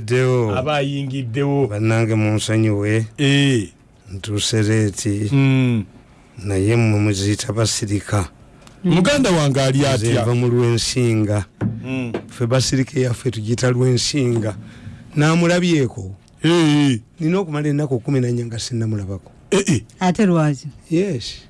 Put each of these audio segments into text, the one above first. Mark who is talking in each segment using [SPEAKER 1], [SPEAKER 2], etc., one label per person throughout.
[SPEAKER 1] ngiddewo
[SPEAKER 2] abayingiddewo.
[SPEAKER 1] Bannange munsonyiwe
[SPEAKER 2] Eh,
[SPEAKER 1] ntuuse leeti.
[SPEAKER 2] Mm.
[SPEAKER 1] naye mmwe muziyita basirika.
[SPEAKER 2] Muganda wange ali
[SPEAKER 1] nva
[SPEAKER 2] atya
[SPEAKER 1] mu lwensinga.
[SPEAKER 2] Mm.
[SPEAKER 1] ffe basirika yaffe tugiyita lwensinga. Namulabyeko?
[SPEAKER 2] Eh,
[SPEAKER 1] nina okumala ennaku kumi nanya nga sinnamulabako.
[SPEAKER 2] Eh, eh.
[SPEAKER 3] ate lwaki?
[SPEAKER 1] Yes.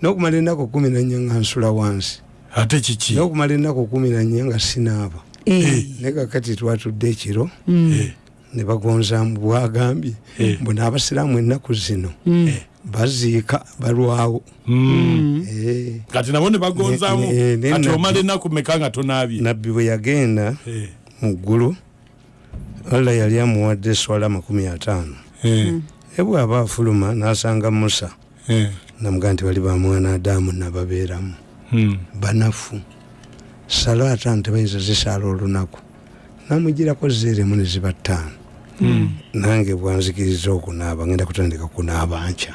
[SPEAKER 1] Nokumala ennaku kumi nanya nga nsula wansi.
[SPEAKER 2] Ate kiki?
[SPEAKER 1] Nokumala ennaku kumi nanya nga sinaaba
[SPEAKER 3] Eh,
[SPEAKER 1] ne kakati twatudde ekiro
[SPEAKER 3] mm,
[SPEAKER 2] Eh,
[SPEAKER 1] ne bagonzamu bwagambye
[SPEAKER 2] Eh.
[SPEAKER 1] mbu n'abasiraamu ennaku zino
[SPEAKER 3] mm,
[SPEAKER 1] baziika balwawo.
[SPEAKER 2] Mm.
[SPEAKER 1] Eh,
[SPEAKER 2] kati nabo ne bagonzaamu kati
[SPEAKER 1] nabbi-
[SPEAKER 2] omala ennaku meka nga tonaabye?
[SPEAKER 1] Nabbi bwe yagenda
[SPEAKER 2] Eh,
[SPEAKER 1] mu ggulu allah yali amuwadde eswala makumi ataano.
[SPEAKER 2] Eh,
[SPEAKER 1] ebwaba afuluma n'asanga musa
[SPEAKER 2] eh.
[SPEAKER 1] namugaa nti bali bamwana adamu nababeeramu.
[SPEAKER 2] Mm.
[SPEAKER 1] banafu sala ataano tebayinza zisaala olunaku. Namugirako zeeremu ne ziba ttaano.
[SPEAKER 2] Mm.
[SPEAKER 1] nange bwanzikiriza okunaaba ngenda kutandika kunaaba nkya.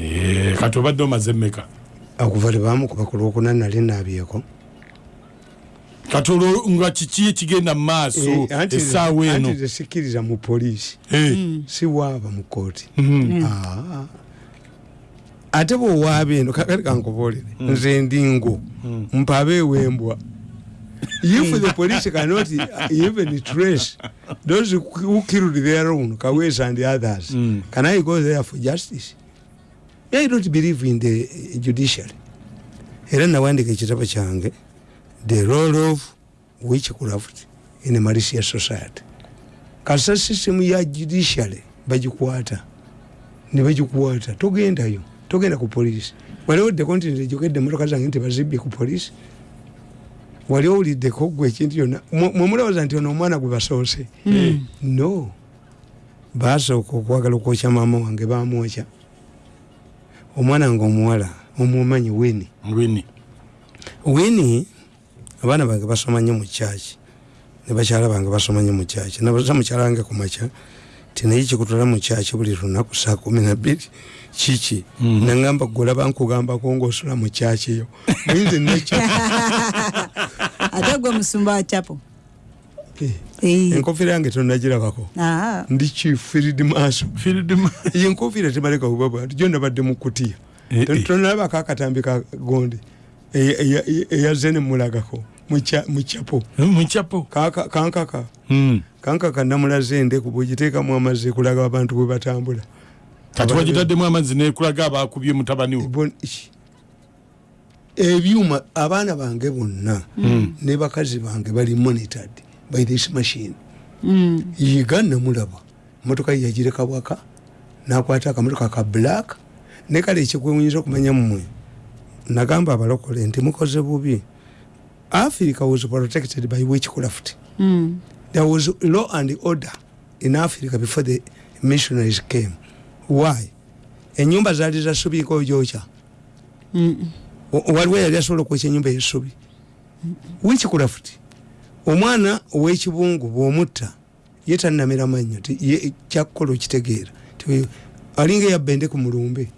[SPEAKER 2] Eh, kati obadde omaze emmeka
[SPEAKER 1] okuva tebamukuba ku lwokuna nali naabyeko.
[SPEAKER 2] Kati olwo nga kiki ekigenda mu maaso?
[SPEAKER 1] Eh,
[SPEAKER 2] essaawa eno.
[SPEAKER 1] tesikiriza mu poliisi.
[SPEAKER 2] Eh,
[SPEAKER 1] si waaba mu kooti
[SPEAKER 2] mm.
[SPEAKER 1] Ah. Ate bweowaaba eno kakati kankubuulire. Nze ndingo mpaba ewembwa if the police cannot even trace those who killed their own kawes and others
[SPEAKER 2] Mm.
[SPEAKER 1] can i go there for justice? I don't believe in the judiciary. Era nawandika ekitabo kyange the role of witchcraft in a malicious society. Kasa system ya judiciary bagikwata ne bagikwata togendayo togenda ku polisi wali oddeko nti nzejogedde emotoka zange nti bazibye ku polisi wali owuliddeko gwe ekintu kyonna mwemulowooza nti ono omwana gwe basoose? No. Basooka okwagala okwokya maama wange bamwokya. Omwana nga omuwala omumanyi wini
[SPEAKER 2] Mwini.
[SPEAKER 1] wini abaana bange basoma nnyo mu kyaki ne bakyala bange basoma nnyo mu kyaki nabaza mukyala wange ku makya ti naye kikutula mu kyaki buli lunaku saa kumi nabbiri kiki nagamba golaba nkugambako ngaosula mu kyaki eyo muyinza nekyo
[SPEAKER 3] ate gwe musumba wa chapo Eh,
[SPEAKER 1] enkofiira yange tonagirabako
[SPEAKER 3] aha,
[SPEAKER 1] ndi chief field maaso
[SPEAKER 2] Field ma-
[SPEAKER 1] yenkofiira tebaleka kubaba nti gyo nabadde mukutiya
[SPEAKER 2] Eh, eh.
[SPEAKER 1] tonalabako akatambi ka gondi eya- eya- eya- eyaze nemulagako mu kyapo
[SPEAKER 2] mukyapo
[SPEAKER 1] Kaka- kankaka.
[SPEAKER 2] Mm.
[SPEAKER 1] kankaka namulaze endeku bwegiteekamu amazzi ekulaga abantu bwe batambula.
[SPEAKER 2] Kati wagitaddemu amazzi nekulaga abakubye mutabani wo?
[SPEAKER 1] Ebyuma abaana bange bonna ne bakazi bange bali monitored by this machine.
[SPEAKER 3] Mm,
[SPEAKER 1] yiga namulaba. Motoka yagireka bwaka nakwata akamotoka ka black ne kale ekikwewunyisa okumanya mmwe. Nagamba abalokole nti mukoze bubi africa was protected by witchcraft.
[SPEAKER 3] Mm,
[SPEAKER 1] there was law and order in africa before the missionaries came. Why? Enyumba zaali zasubika ojoca
[SPEAKER 3] mm,
[SPEAKER 1] waliwo yali asobola okwekya enyumba yesubi witchcraft. Omwana owekibungu bwomutta ye tanamera mannyo kyakukola okitegeera. Alinga eyabba ende ku mulumbe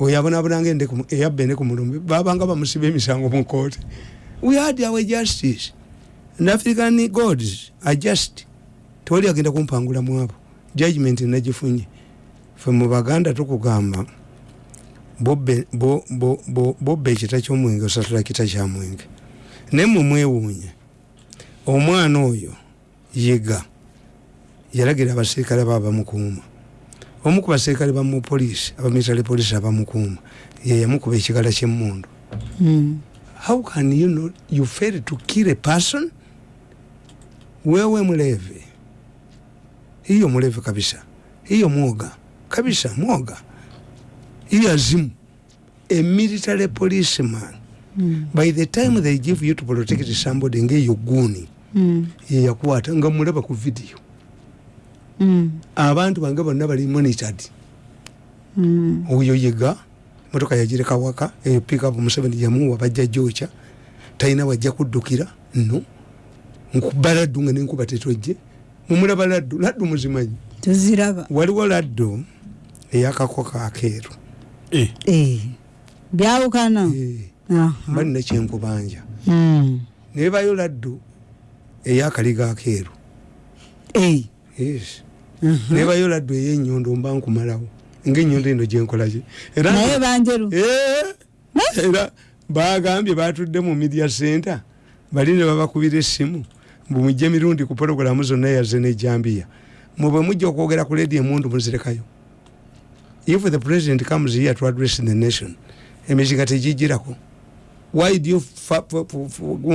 [SPEAKER 1] oyo mu- eyabba ende ku mulumbe babanga bamusiba emisango mu kooti we had our justice. And african gods are just tewali agenda kumpangula mu abo. Judgment nagifunye. Fe mu baganda tukugamba bobba ekita kyomwenge osatula kita kyamwenge naye mumwewuunye omwana oyo yiga yalagira abaserikale aba bamukuuma omu ku baserikale bamupoliisi abamilitary poliisi abamukuuma ye yamukuba ekigala kyemmundu.
[SPEAKER 3] Mm.
[SPEAKER 1] How can you know you fail to kill a person? Wewe mlevi. Hiyo mlevi kabisa. Hiyo mwoga. Kabisa mwoga. Hiyo azimu. A military policeman.
[SPEAKER 3] Mm.
[SPEAKER 1] by the time they give you to protect somebody ngeyo guni.
[SPEAKER 3] Mm.
[SPEAKER 1] yeyakwata nga mulaba ku video.
[SPEAKER 3] Mm.
[SPEAKER 1] abantu bange bonna bali monitored.
[SPEAKER 3] Mm.
[SPEAKER 1] oyo yiga motoka yagireka waka eyo pickup museveni yamuwa bajja joca talina wajja kuddukira no nkuba laddu nga nenkuba tetojje mumulaba laddu laddu muzimanyi.
[SPEAKER 3] Tuziraba
[SPEAKER 1] waliwo laddu eyakakoko akeeru.
[SPEAKER 2] Eh,
[SPEAKER 3] Eh, byawukana?
[SPEAKER 1] Eh, nina kyenkubanja.
[SPEAKER 3] Mm.
[SPEAKER 1] nebayo laddu eyakaliga akeeru.
[SPEAKER 3] Ei.
[SPEAKER 1] yes. Nebayo laddu ey'ennyondo mba nkumalawo ngaennyondo eno gyenkolaki
[SPEAKER 3] naye banjeru.
[SPEAKER 1] Eh, era bagambye batudde mu media center bali ne babakubira essimu. Mbumujja emirundi ku pologulamu zonna yaze nejambiya mwe bwe mujja okwogera ku ledi emundu muzirekayo. If the president comes here to address the nation emizinga tegijirako why do you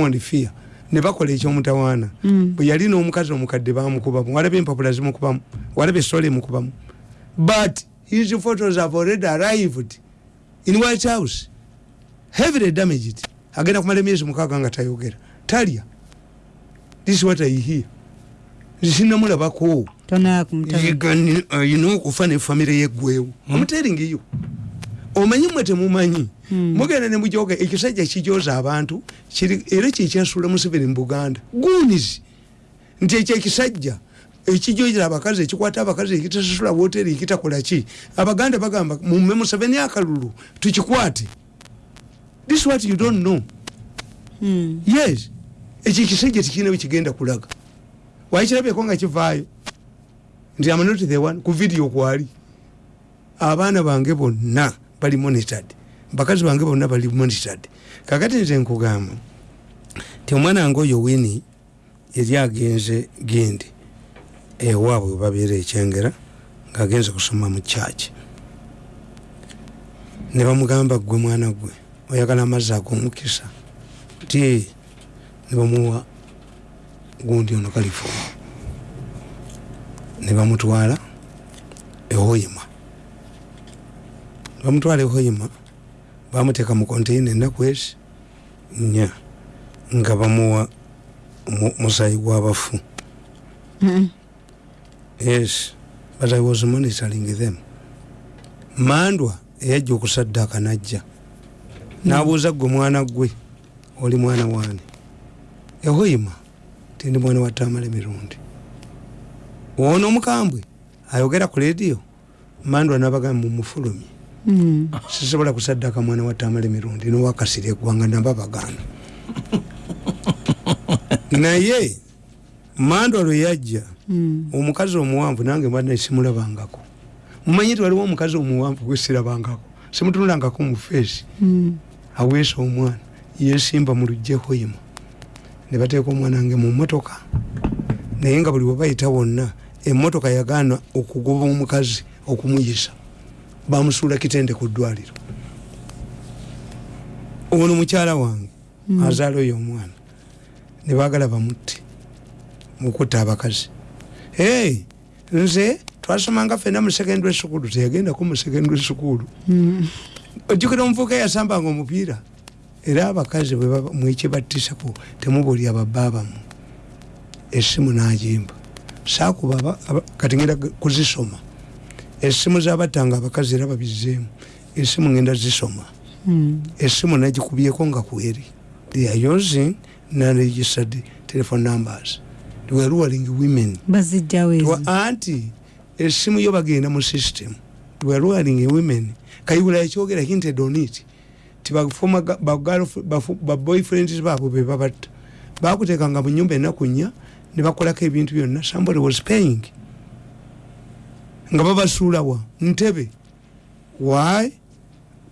[SPEAKER 1] and fear? Ne bakola ekyomutawaana.
[SPEAKER 3] Mm.
[SPEAKER 1] bwe yali n'omukazi omukadde bamukubamu walaba empapula zimukubamu walaba esole emukubamu. But his photos have already arrived in white house. Heavily damaged agenda kumala emyezi mukaaga nga tayogera. Talya this is what i hear. Sinamulabako ayina okufa ne famire yeggwewo omuteringiyo omanyi mwe temumanyi mugenda nemujoga ekisajja kijoza abantu era kyekyasuula museveni mu buganda. Gunizi nti ekyo ekisajja ekijojera abakazi ekikwata abakazi ekitasasula woteri ekitakola ki? Abaganda bagamba mume museveni akalulu tukikwate. This is what you don't know.
[SPEAKER 3] Hmm.
[SPEAKER 1] yes. Ekyo ekisajja tikirina wekigenda kulaga. Wakirabyeko nga kivaayo. Nti amanoti the one. Ku vidiyo kwali. Abaana bange bonna bali monitored. Bakazi bange bonna bali monitored. Kakati nze nkugamba ti omwana wange oyo wini yali agenze gendi ewaabwe webabeera ekyengera ngaagenze kusoma mu kyaki ne bamugamba gwe mwana gwe oyagala amazzi ag'omukisa? Ti ne bamuwa gundi ono kalifu ne bamutwala ehoyima. Bamutwala ehoyima bamuteeka mu konteina ennaku ezi nnya nga bamuwa mu- musayi gw'abafu
[SPEAKER 3] Mm.
[SPEAKER 1] Yes. But i was monitoring them. Mandwa eyajja okusaddaaka najja. N'abuuza gwe mwana gwe oli mwana waani? Ehoyima tindi mwana wa tamala emirundi ono omukambwe ayogera ku lediyo mandwa nabagamba mumufulumye
[SPEAKER 3] Mm.
[SPEAKER 1] sisobola kusaddaaka mwana wa tamala emirundi nowakasira eggwanga naba baganda naye mandwa lwe yajja
[SPEAKER 3] Mm.
[SPEAKER 1] omukazi omuwanvu nange mbadde simulabangako. Mumanyi ti waliwo omukazi omuwanvu gwesirabangako simutunulangako mu feesi.
[SPEAKER 3] Mm.
[SPEAKER 1] aweesa omwana yesimba mu lujjehoyima ne bateeka omwana wange mu motoka naye nga buli webayita wonna emotoka yagaana okugoba omukazi okumuyisa. Bamusuula kitende ku ddwaliro. Ono mukyala wange
[SPEAKER 3] Mm.
[SPEAKER 1] azaala oyo omwana. Ne baagala bamutte mukutta abakazi. Hey, nze twasomanga fena mu secondary school teyagendako mu secondary school
[SPEAKER 3] Mm.
[SPEAKER 1] ojjukira omuvuka eyasambanga omupiira era abakazi mwekibattisako temubulya babaabamu essimu nagimba. Saakuba kati ngenda kuzisoma. Essimu zabattanga abakazi era babizeemu essimu ngenda zisoma.
[SPEAKER 3] Mm.
[SPEAKER 1] essimu nagikubyeko nga kweri they are using non-registered telephone numbers ruling women. Anti esimu yo bagenda mu system. Twerwaling women. Kayibula ekyogera hinted on it ti bafoma ga- ba- girlf- bafu- ba boyfriends baabwe be babatta. Bakuteekanga mu nyumba enaku nnya ne bakolako ebintu byonna. Somebody was paying. Nga babasuulawa ntebe. Why?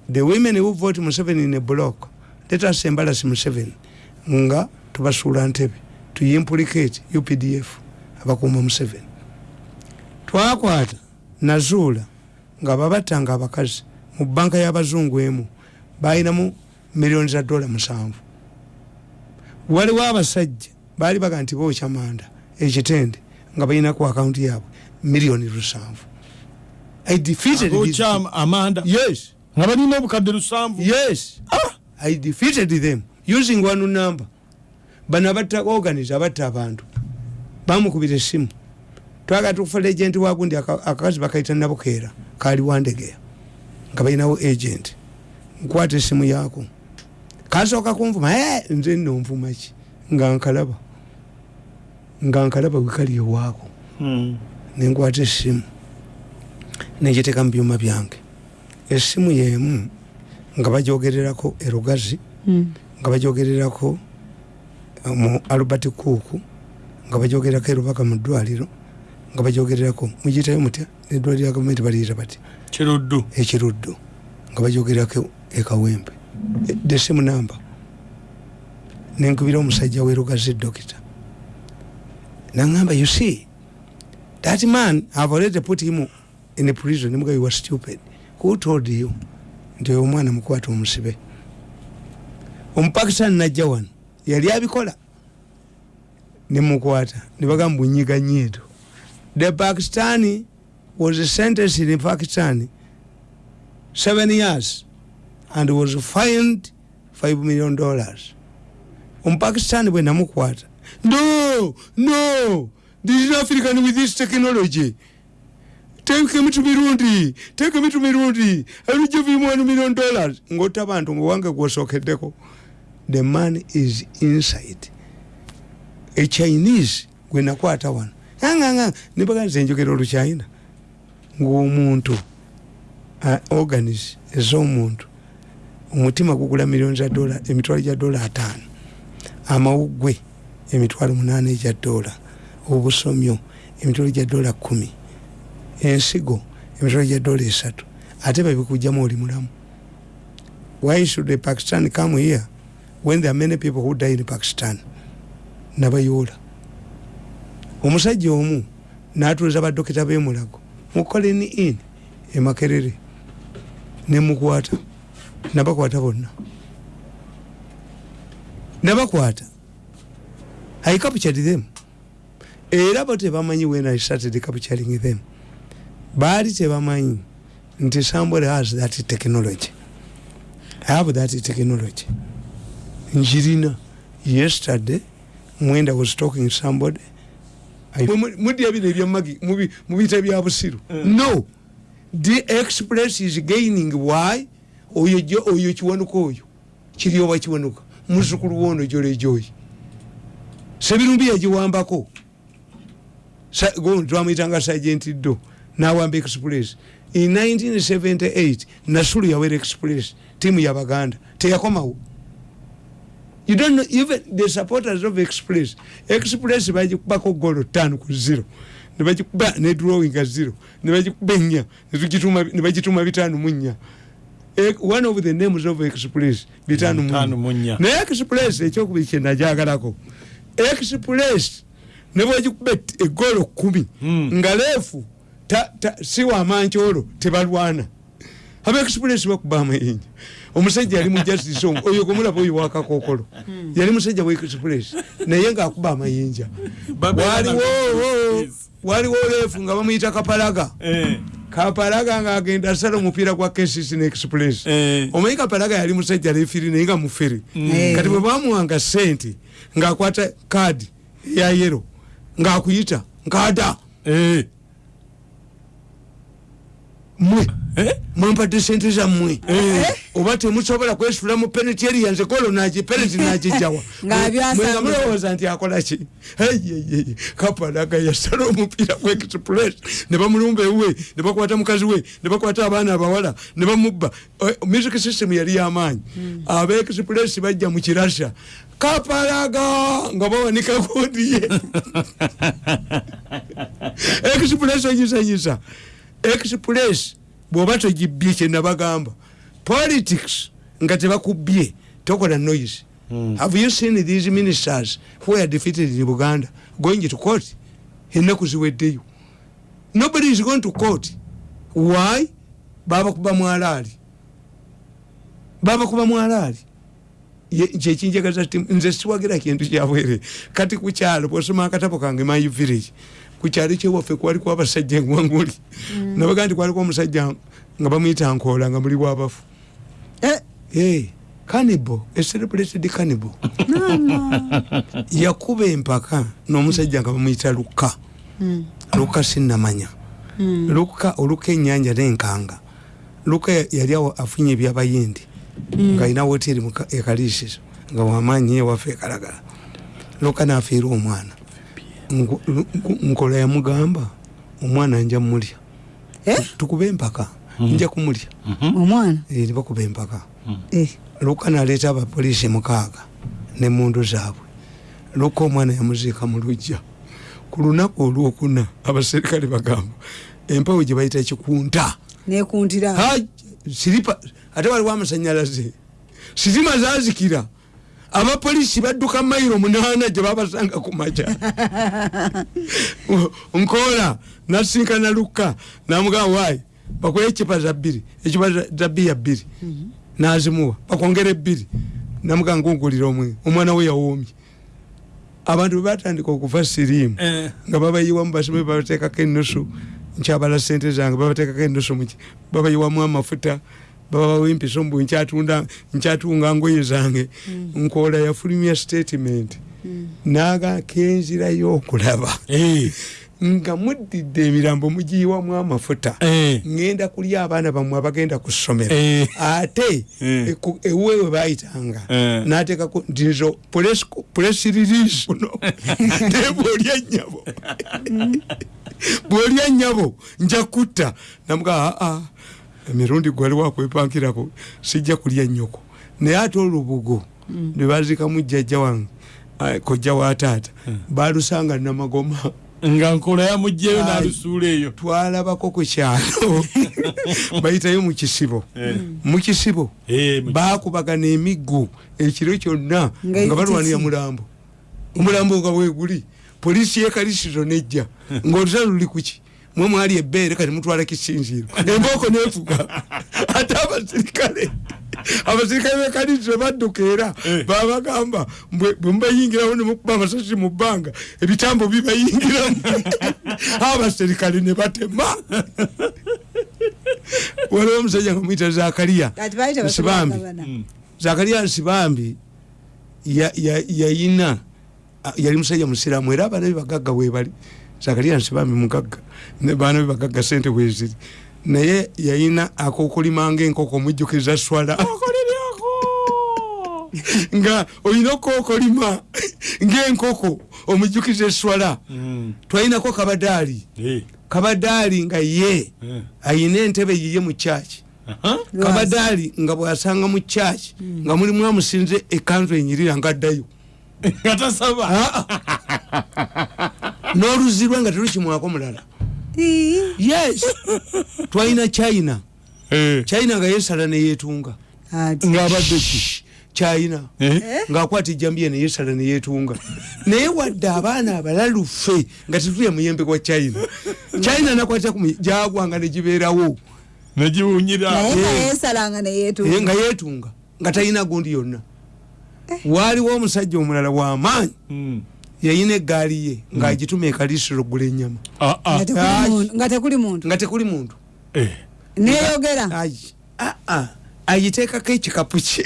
[SPEAKER 1] The women who vote museveni in a block let us embarrass museveni nga tubasuula ntebe tuyimplicate updf abakuuma museveni. Twakwata nazuula nga babattanga abakazi mu banka y'abazungu emu balinamu miliyoni za dola musanvu. Waliwo abasajja baali baga nti bookya manda ekitende nga balina ku akawunti yaabwe miliyoni lusanvu. I defeated yes.
[SPEAKER 2] Nga balina obukadde lusanvu?
[SPEAKER 1] Yes. I defeated them using one number bano abatta organize abatta abantu. Bamukubira essimu twagala tukufa legenti wagundi aka- akakazi bakaita nabukeera kali wandegeya nga balinawo agent. Nkwata essimu yaako. Kasooka kunvuma "Eh, nze nno nvuma ki? Nga nkalaba. Nga nkalaba wekali ewaako.
[SPEAKER 2] Hmm.
[SPEAKER 1] nenkwata essimu negiteeka mu byuma byange. Essimu yemu nga bajogererako erugazi
[SPEAKER 3] Mm.
[SPEAKER 1] nga bajogererako mu albert cook nga bajogerako erubaka mu ddwaliro nga bajogererako mugiyitayo mutya eddwaliro lya gavumenti baliyita bati
[SPEAKER 2] kiruddu.
[SPEAKER 1] Ekiruddu nga bajogerako ekawempe the same number. Nenkubira omusajja werugaze dokita naŋamba you see that man have already put him in prison. Nemuga you were stupid. Who told you? Nti oyo omwana mukwata omusibe. Omupakistan najja wano yali abikola. Nemukwata nebagamba bunyiga nyiito the pakistani was sentenced in pakistan seven years and was fined five million dollars. Omupakistani bwe namukwata no no this is african with this technology. Take me to mirundi take me to mirundi i will give him one million dollars. Ngota abantu ngaowange gwosokeddeko the man is inside. A chinese gwe nakwata wano. Anganga nibaganiza enjogera oluchina ngaomuntu organis ez'omuntu. Omutima gugula miliyoni za dola emitwalo gya dola ataano. Amawuggwe emitwalo munaana egya dola obusomyo emitwalo gya dola kumi. Ensigo emitwalo gya dola esatu. Ate babikugjamu oli mulamu. Why should a pakistan come here when there are many people who die in pakistan nabayoola omusajja omu natuliza badokita bemulago mukoleni in emakerere nemukwata nabakwata bonna. Nabakwata. I captured them. Era bo tebamanyi when i started capturing them. Baali tebamanyi nti somebody has that technology. I have that technology njirina. Yesterday mwenda was talking somebody. Mudya bino ebyamagi mubiyita bya busiru. No. The express is gaining why? Oyo oyo kiwanuka oyo. Kiri oba kiwanuka. Muzukulu wono jolejoyi sebirumbi yagiwambako twamuyitanga sergent do nawamba express. In 1978 nasulu yawera express timu yabaganda teyakomawo you don't know even the supporters of express express bagikubako golo tano ku zero nebagikuba ne drawing zero nebagikuba ennya nebagituma bitano mu nnya one of the names of express Bitano mu
[SPEAKER 2] nnya.
[SPEAKER 1] naye express ekyokubiri kyenajagalako express nebwegikuba egolo kumi.
[SPEAKER 2] Mm.
[SPEAKER 1] nga leefu si wamankyolo tebalwana aba express bakuba amayinja omusajja yali mu justice omu oyo gomulaba oyo wakakokolo yali musajja wa express. Naye ngaakuba amayinja. Waliwo waliwo leefu nga bamuyita kapalaga.
[SPEAKER 2] Eh,
[SPEAKER 1] kapalaga ngaagenda asala omupiira gwa kcc ne express.
[SPEAKER 2] Eh.
[SPEAKER 1] omanyi kapalaga yali musajja lefiri naye nga mufere
[SPEAKER 3] Eh.
[SPEAKER 1] kati bwe bamuwanga sente ngaakwata kaadi ya yero ngaakuyita nkaada
[SPEAKER 2] Eh,
[SPEAKER 1] mwe.
[SPEAKER 2] Eh,
[SPEAKER 1] mwempadde sente zammwe
[SPEAKER 2] Eh.
[SPEAKER 1] oba temusobola kwesula mu peneti yanze golo nagi peneti nagijawa
[SPEAKER 3] Ng'abyasa-
[SPEAKER 1] Mwe nga mulowooza nti akola ki? Eyeyeye kapalaga yasala omupiira gwa express. Ne bamulumba ewuwe ne bakwata mukazi we ne bakwata abaana abawala ne bamubba. Eh, music system yali yamaanyi aba express bajja mu kirasha kapalaga nga bawanika gundi ye. Express ogisanyisa express bwoba togibbye kyenabagamba politics nga tebakubye tokola noise. Have you seen these ministers who are defeated in buganda going to court? Ennaku ziweddeyo. Nobody is going to court. Why? Babakuba mwalaali. Babakuba mwalaali. Ye- kyekinjagaza ti nze siwagira kintu kyabwere kati kukyalo bwosoma akatabo kange my village kukyalo kyewaffe kwaliko abasajja engwanguli. Nabaga nti kwaliko omusajja nga bamuyita nkoola nga muli bwabafu
[SPEAKER 3] Eh,
[SPEAKER 1] hey, cannibal a celebrated cannibal. Yakuba empaka n'omusajja nga bamuyita luka luka sinamanya luka oluka enyanja nenkanga. Luka ya- yali afunye ebyabayindi nga alina woteri ekaliisizo nga wamanyi ewaffe ekalagala luka nafiira omwana nkola yamugamba omwana nja mulya
[SPEAKER 3] Eh?
[SPEAKER 1] tukube empaka nja kumulya.
[SPEAKER 3] Omwana?
[SPEAKER 1] Eh, nebakuba empaka.
[SPEAKER 3] Eh,
[SPEAKER 1] luka naleeta abapoliisi mukaaga nemundu zaabwe. Luka omwana yamuziika mu lujja ku lunaku olwokuna abaserikale bagamba empawo gye bayita kikunta.
[SPEAKER 3] Nekuntira
[SPEAKER 1] Ha, siripa ate waliwo amasanyalaze. Sitima zazikira abapolisi badduka mayiro munaana gye babasanga ku maja nkoola nasinkana lukka namugamba wayi bakole ekipa za bbiri ekipa za- bbiya bbiri nazimuwa bakwongera ebbiri namugamba ngungulira omwe omwana we yawoomye abantu bebatandika okuva siriimu
[SPEAKER 2] Eh.
[SPEAKER 1] nga babayiwamu basome babateekako enusu nkyabala sente zange babateekako enusu muki babayiwamu amafuta babawa empiso mbu nkyatunda nkyatunga ngoye zange. Nkoola yafulumya statement. Naga kenzirayo okulaba
[SPEAKER 2] Eh,
[SPEAKER 1] nga muddidde emirambo mugiyiwamu amafuta
[SPEAKER 2] eh,
[SPEAKER 1] ngenda kulya abaana bammwe abagenda ku ssomero.
[SPEAKER 2] Eh.
[SPEAKER 1] ate
[SPEAKER 2] Eh.
[SPEAKER 1] ewewe bayitanga
[SPEAKER 2] Eh.
[SPEAKER 1] natekako nti nzo press release no naye bwolya nyabo bwolya nyabo nja kutta. Namuga aa emirundi gwali wakwepankirako sijja kulya nyoko naye ate olubugo lwebazikamu jjajja wange ah, kojja wa taata balusanga namagoma.
[SPEAKER 2] Nga nkola yamugjeyo nalusuula eyo.
[SPEAKER 1] twalabako ku kyalo. Bayitayo mu kisibo. Mu kisibo.
[SPEAKER 2] Eh,
[SPEAKER 1] bakubagana emiggo ekiro kyonna
[SPEAKER 3] Nga
[SPEAKER 1] balwanira mulambo. Omulambo nga weguli polisi yekalisizo nejja. Ngaolutalo luli kuki mwe mwali ebbeere kati mutwala kisinziiro embooko nefuga. Ate abasirikale abasirikale bekalisizo badduka era babagamba bwe mubayingirawo nemukuba amasasi mu bbanga ebitambo bibayingiramu. Abasirikale ne batema. Waliwo omusajja nga muyita zakariya.
[SPEAKER 3] Bayita
[SPEAKER 1] nsibambi.
[SPEAKER 3] basibagabana
[SPEAKER 1] zakariya nsibambi ya- ya- yayina yali musajja musiramu era abaana be bagagga webali zakariya nsibambi mugagga ne baana be bagagga sente weziri naye yayina akokulimanga enkoko mujjukiza swala. Nga olina okokolima ngaenkoko omujjukiza eswala
[SPEAKER 2] Mm.
[SPEAKER 1] twalinako kabadaali.
[SPEAKER 2] Eh,
[SPEAKER 1] kabadaali nga ye ayina entebe yiye mu kyaki
[SPEAKER 2] Aha.
[SPEAKER 1] kabadaali nga bwasanga mu kyaki nga mulimu amusinze ekanzu enyirira nga addayo.
[SPEAKER 2] Nga tasaba
[SPEAKER 1] n'oluzi lwe nga terukimwako mulala. Yes. Twalina china.
[SPEAKER 2] Eh,
[SPEAKER 1] china nga yesala neyetunga
[SPEAKER 3] ati.
[SPEAKER 2] Ng'abadde ki?
[SPEAKER 1] China.
[SPEAKER 2] Eh?
[SPEAKER 1] ngaakwata ejambiya neyesala neyetunga naye wadde abaana abalalufe nga tetulya muyembe gwa china. China nakwata jagwanga negibeerawo
[SPEAKER 2] negiwunyira
[SPEAKER 3] naye nga
[SPEAKER 1] Eh. Eh, yetunga nga talina gundi yonna. Waaliwo omusajja omulala wamaanyi
[SPEAKER 2] Mm.
[SPEAKER 1] Yayina egaali ye ngaagituma ekalisiro ogula enyama
[SPEAKER 2] Ah, ah.
[SPEAKER 3] nga tekuli muntu
[SPEAKER 2] Eh,
[SPEAKER 3] neyogera.
[SPEAKER 1] Ah, agiteekako ekikapu kye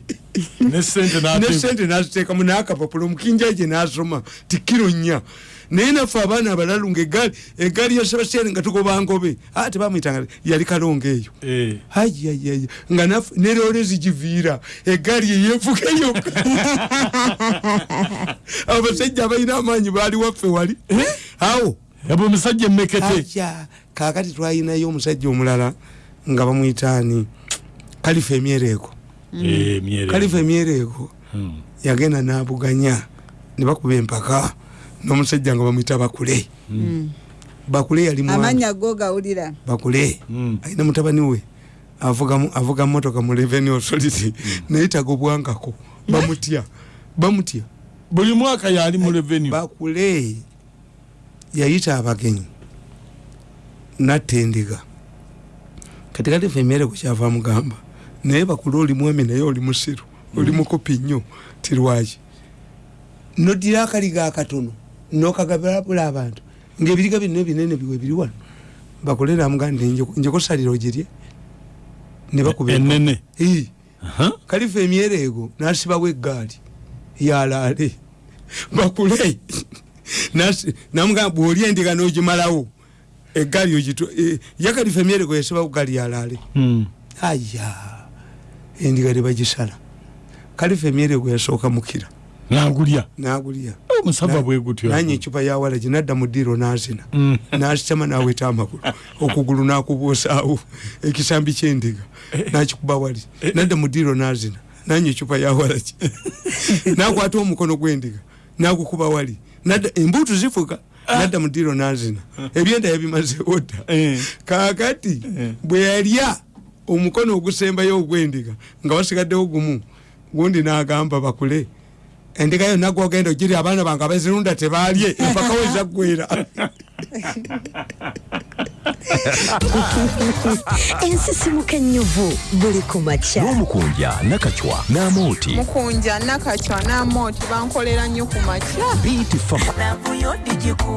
[SPEAKER 2] eh. ne sente
[SPEAKER 1] ne
[SPEAKER 2] n'ate-
[SPEAKER 1] sente naziteekamu n'akapapula omukinjaje n'asoma ti kiro nnya. Naye naffe abaana abalalu nga egaali ya sebastiani nga tugoba ngobe. Ah, tebamwyitanga yali kalonga eyo.
[SPEAKER 2] Eh.
[SPEAKER 1] ayayaya nga naffe ne loole zigiviira egaali yeyevuga yokka abasajja abalina amaanyi baali waffe wali. Awo
[SPEAKER 2] yaba omusajja emmekete
[SPEAKER 1] aja kakati twalinayo omusajja omulala nga bamwitaani kalifa emyereeko
[SPEAKER 2] Eh, myere.
[SPEAKER 1] Kalifa emyereeko
[SPEAKER 2] Mm.
[SPEAKER 1] yagenda nabuganya ne bakuba empaka n'omusajja nga bamwita bakule. Bakule yali
[SPEAKER 3] amanya go gawulira
[SPEAKER 1] bakule
[SPEAKER 2] Mm.
[SPEAKER 1] alina mutabani we avuga motoka mu revenue authority. Naye tagobwangako bamutya bamutya.
[SPEAKER 2] Buli mwaka yali mu revenue.
[SPEAKER 1] Bakule yayita abagenyi natta endiga kati kati fe emmere kukyava mugamba naye bakule oli mwami naye oli musiru oli mukopi nnyo tirwaki nodira akaliga akatono nokagabulabula abantu ngaebiriga bino binene biwe biri wano bakule namugaa nti njekusalira ogirye. Ne bakuba empa-
[SPEAKER 2] enene
[SPEAKER 1] Ii.
[SPEAKER 2] Aha.
[SPEAKER 1] kalifa emyere ego nasibawo eggaali yalaale. Bakule. Namugamba bwoli endiga nogimalawo. Eggaali ogitu ya kalifa emyere ego yasibawo gaali yalaale.
[SPEAKER 2] Mm.
[SPEAKER 1] aya endiga tebagisala kalifa emyere ego yasooka mukira.
[SPEAKER 2] Nagulya?
[SPEAKER 1] Nagulya.
[SPEAKER 2] Omusava bwe gutyo
[SPEAKER 1] nanye ecupa yawalagi nadda mu ddiiro nazina.
[SPEAKER 2] Mm.
[SPEAKER 1] nasitama naweta amagulu. Okugulu nakubuusaawo ekisambi kyendiga. Nakikuba wali. Nadda mu ddiiro nazina. Nanye ecupa yawalagi nakwata omukono gwendiga. Nagukuba wali. Nadda embuutu zifuga. Nadda mu ddiiro n'azina. Ebyenda yabimazeewo dda.
[SPEAKER 2] Eh.
[SPEAKER 1] kaakati bwe yalya omukono ogusembayo ogw'endiga nga wasigaddewo gumu gundi n'agamba bakule endiga yonna gwogenda ogiri abaana bange abazirunda tebaalye empaka wezaggwera
[SPEAKER 4] ensisimuka ennyuvu buli ku makya.
[SPEAKER 5] N'omukunja nakacwa n'amooti
[SPEAKER 6] mukunja nakacwa namooti bankolera nnyo ku makya.
[SPEAKER 5] Fama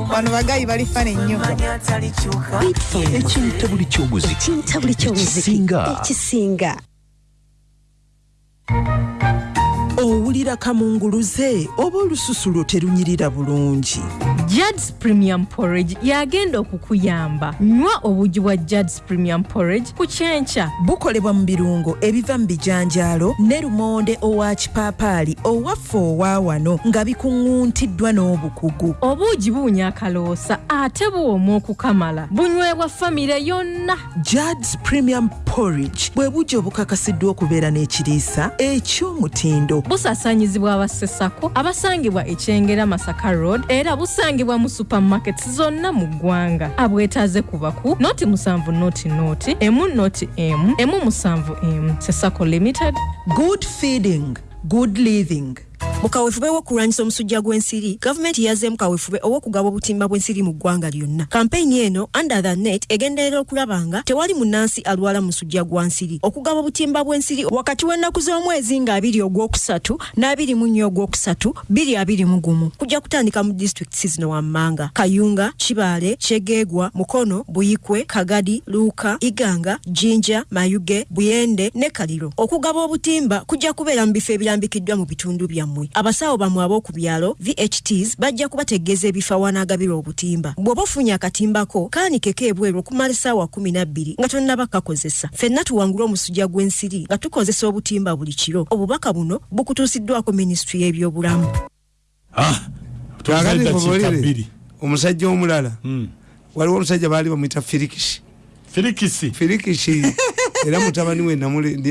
[SPEAKER 6] bano bagayi balifana ennyo.
[SPEAKER 5] Ekinta buli ky'omuziki.
[SPEAKER 4] Kinta buli kyomuziki.
[SPEAKER 5] Ekisinga.
[SPEAKER 7] Owulira kamunguluze oba olususu lwo terunyirira bulungi
[SPEAKER 8] Judds Premium Porridge yagenda okukuyamba. Nywa obugi bwa Judds Premium Porridge ku kyenkya.
[SPEAKER 7] bukolebwa mu birungo ebiva mu bijanjaalo ne lumonde owa kipaapaali owaffe owa wano nga bikuŋŋuntiddwa n'obukugu
[SPEAKER 8] Obuugi buwunya akaloosa ate buwooma okukamala. Bunywebwa famire yonna.
[SPEAKER 7] judds premium porridge bwe bugi obukakasiddwa okubeera n'ekiriisa eky'omutindo
[SPEAKER 8] Busaasaanyizibwa abassesako abasangibwa ekyengera Masaka Road era busangibwa mu supermarkets zonna mu ggwanga. Abwetaaze kuba ku noti musanvu noti noti emu noti emu emu musanvu emu Sesako Limited.
[SPEAKER 7] good feeding good living
[SPEAKER 4] mu kaweefube w'okulwanyisa omusujja gw'ensiri gavumenti yazzeemu kaweefube ow'okugaba obutimba bw'ensiri mu ggwanga lyonna. Kampeyini eno under the net egenderera okulaba nga tewali munnansi alwala musujja gwa nsiri. Okugaba obutimba bw'ensiri wakati w'ennaku z'omwezi nga 2 ogwokusatu n'abiri mu nnya ogwokusatu 221 kujja kutandika mu disitulikiti zino wammanga kayunga kibaale kyegeegwa mukono buyikwe kagadi luuka iganga jinja mayuge buyende ne kaliro. Okugaba obutimba kujja kubeera mu bifo ebirambikiddwa mu bitundu byammwe abasawo bammwe ab'oku byalo vhts bajja kubategeeza ebifo awanaagabirwa obutimba. Bw'oba ofunye akatimbako kaanikeko ebweru okumala essaawa 12 nga tonnaba kakozesa. Ffenna tuwangula omusujja gw'ensiri nga tukozesa obutimba buli kiro. Obubaka buno bukutuusiddwako minisitule y'ebyobulamu.
[SPEAKER 2] Bbiri.
[SPEAKER 1] Omusajja omulala.
[SPEAKER 2] Hmm.
[SPEAKER 1] waliwo omusajja baali bamwita firikisi
[SPEAKER 2] firikisi
[SPEAKER 1] firikisi era mutabani we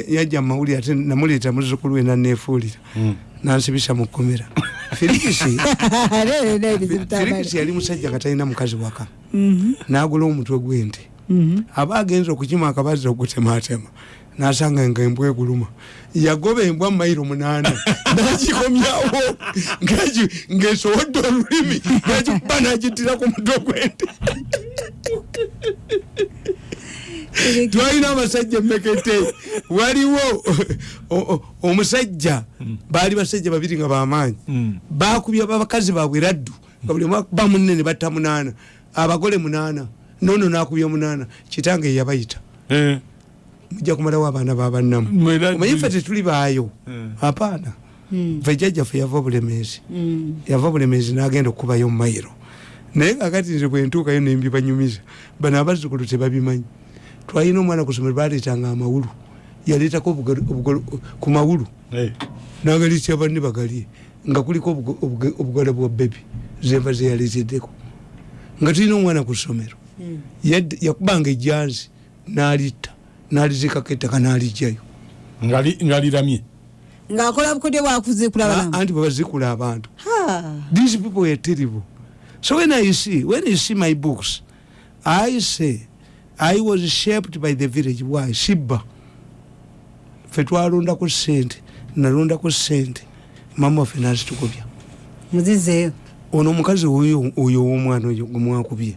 [SPEAKER 1] yajja mumawulire ate namuleeta muzzukulu we naneefuulira nansibisa mu kkomera. Firikisi yali musajja nga talina mukazi waka. N'agula omutwe gw'ente aba agenza okukima akabazi okutematema nasanga nga embwa eguluma. Yagoba embwa mayiro munaana nagikomyawo ng'esowodde olulimi nagikuba nagitira ku mutwe gw'ente twalina abasajja emekete waliwo o- o- omusajja baali basajja babiri nga bamaanyi. Bakubya bakazi babwe raddu. Nga buli ba munene batta munaana. Abagole munaana. Nono nakubya munaana kitange yabayita.
[SPEAKER 2] Eh,
[SPEAKER 1] mujja kumalawo abaana babannamu omanyi ffe tetuli baayo? Apaana. Fe jjajjaffe yava obulemeezi. Yava obulemeezi n'agenda okukubayo mu mayiro. Naye kakati nze bwentuukayo nembibanyumiza bano abazzukulu tebabimanyi twalina omwana ku somero baleetanga amawulu. Yaleetako obugal- obugal- ku mawulu. Nagalisya banne bagalye? Nga kuliko obugala bwa bebi zenva zeyaleeteddeko. Nga tulina omwana ku ssomero Yad- yakubanga ejjanzi n'alitta n'alizikako ettaka n'alijjayo
[SPEAKER 2] Ngali- nga liramye.
[SPEAKER 3] Ng'akola bukodyo bwakuzikula
[SPEAKER 1] Ah, anti bwebazikula abantu. These people were terrible. So when i see when you see my books i say i was shaped by the village. Why? Shibba. Fe twalondaku sente nalondaku sente. Mama waffe nazitukubya
[SPEAKER 3] muzizeeyo
[SPEAKER 1] ono omukazi oyo oyo ow'omwana oyo gwemwakubye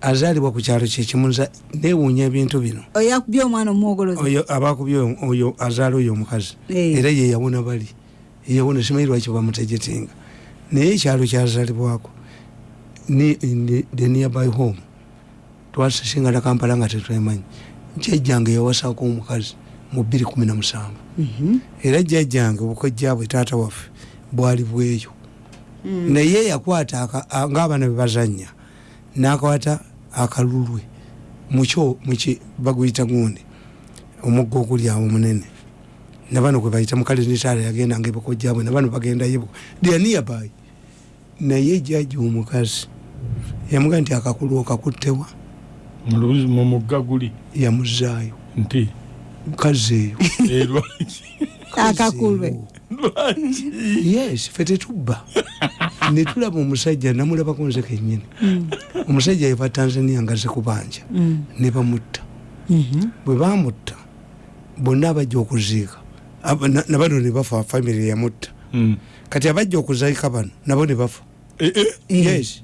[SPEAKER 1] azaalibwa ku kyalo kyekimu nza newuunya ebintu bino. Abakubye oyo- azaala oyo omukazi.
[SPEAKER 3] Eh.
[SPEAKER 1] era ye yawona bali. Yawona simanyi lwaki bamutegetinga naye ekyalo kyazaalibwako ni- the nearby home twasingana kampala nga tetwemanyi. Jjajjange yawasaako omukazi mu bbiri kumi na musanvu. Era jjajjange obukojjabwe taata waffe bwali bweyo. Naye yakwata aka- a- ng'abaana bebazanya n'akwata akalulwe mukyo muki baguyita gundi omugga oguli awo omunene. Nabano gwe bayita mukale nitaala yagendanga ebukojjabwe nabano bagendayo dyaniyabayi naye jjajja omukazi yamuga nti akakulu okakuttewa
[SPEAKER 2] Mu lubuzi- mu mugga guli
[SPEAKER 1] yamuzaayo.
[SPEAKER 2] Nti?
[SPEAKER 1] Mukazi eyo
[SPEAKER 2] eh,
[SPEAKER 3] akakulwe.
[SPEAKER 1] Yes fe tetubba. Netulaba omusajja namulabako nze kenyini omusajja yeva tanzania nga ze kubanja ne bamutta. Bwe bamutta bonna abajja okuziika. Aba- na- nabano ne bafa famiry yamutta. Kati abajja okuziika bano nabo ne bafa. Yes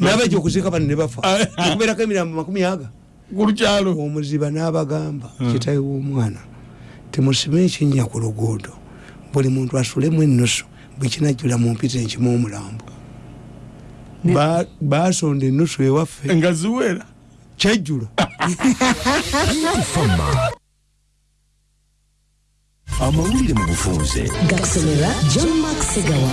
[SPEAKER 1] nabajja okuziika bano ne bafa. Okubeerako emirambo makumi aga.
[SPEAKER 2] Kulukyalo
[SPEAKER 1] omuziba n'abagamba kitawe w'omwana temusibe ekinnya ku luguudo. Buli muntu asulemu ennusu bwekinajjula mu mpita enkimu omulambo. Ba- basonda ennusu ewaffe.
[SPEAKER 2] Nga ziwera.
[SPEAKER 1] Kyajjula
[SPEAKER 5] amawulire mu bufunze
[SPEAKER 9] gakusomera john mark segawa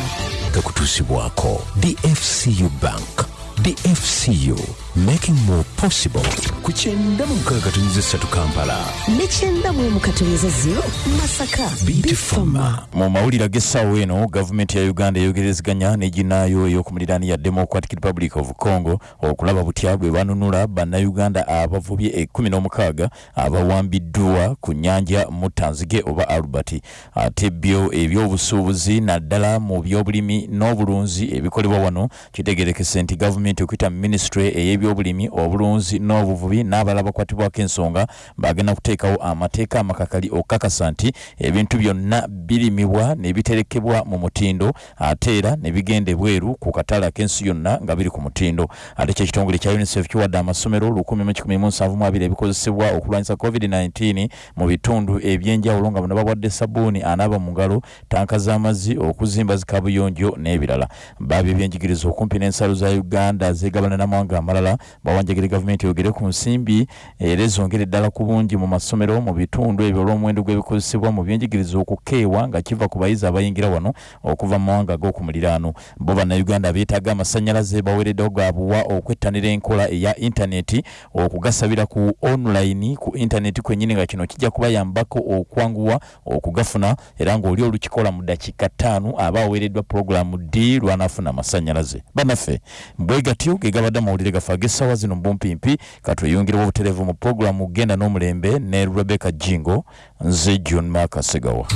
[SPEAKER 5] gakutuusibwako dfcu bank dfcu making more possible. Ku kyenda mu mukaaga katonyiza essatu kampala.
[SPEAKER 9] Nekyenda mu mukatonyeza zero. Masaka.
[SPEAKER 5] Bitfama
[SPEAKER 10] mu mawulire ag'essaawa eno gavumenti ya uganda eyogerezeganya n'eginaayo ey'okumuliraani ya democratic republic of congo okulaba butya bwe banunula bannayuganda abavubye ekkumi n'omukaaga abawambiddwa ku nnyanja mutanzige oba albert ate byo ebyobusuubuzi naddala mu byobulimi n'obulunzi ebikolebwa wano kitegerekese nti gavumenti okuyita mu ministry ey'ebyobulimi obulunzi n'obuvubi n'abalala bakwatibwako ensonga bagenda kuteekawo amateeka amakakali okukakasa nti ebintu byonna birimibwa ne biterekebwa mu mutindo ate era ne bigenda ebweru ku katale ak'ensi yonna nga biri ku mutindo. Ate kyekitongole kya unicef kiwadde amasomero 117 ebikozesebwa okulwanyisa covid-19 mu bitundu ebyenjawulo nga bano bawadde sabuuni anaaba mu ngalo tanka z'amazzi okuzimba zikabuyonjo n'ebirala. Baabyo ebyenjigiriza okumpi n'ensalo za uganda zegabana n'amawanga amalala bawanjagire gavumenti yogere ku nsimbi era ezongere eddala ku bungi mu masomero mu bitundu ebyo olw'omuwendo gw'ebikozesebwa mu byenjigiriza okukeewa nga kiva ku bayizi abayingira wano okuva mu mawanga ag'okumuliraano. Bo bannayuganda beetaaga amasannyalaze baweereddewo gabuwa okwettanira enkola eya intaneti okugasabira ku online ku intaneti kwennyini nga kino kijja kubayambako okwanguwa okugafuna era ng'oli olukikola mu dakiika ttaano aba aweereddwa pulogulaamu ddi lwanaafuna amasannyalaze bannaffe bwe gatyo ge gabadde amawulire gaffe ag'essaawa zino mbumpimpi katweyongerewo obutereevu mu pulogulaamu genda n'omulembe ne rebecca jingo nze john makasegawa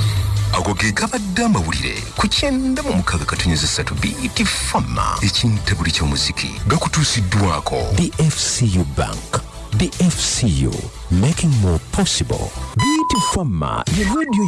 [SPEAKER 5] ago ge gabadde amawulire ku kyenda mu mukaaga katonyiza satu bt fama ekintabuli ky'omuziki gakutuusiddwako. Bfcu bank. Bfcu making more possible. Bt fama ye radio